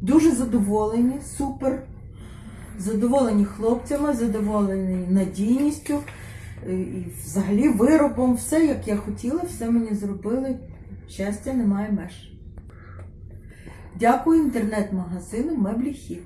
Дуже задоволені, супер. Задоволені хлопцями, задоволені надійністю е, і взагалі виробом. Все, як я хотіла, все мені зробили. Щастя немає меж. Дякую інтернет-магазину Меблі Хіт.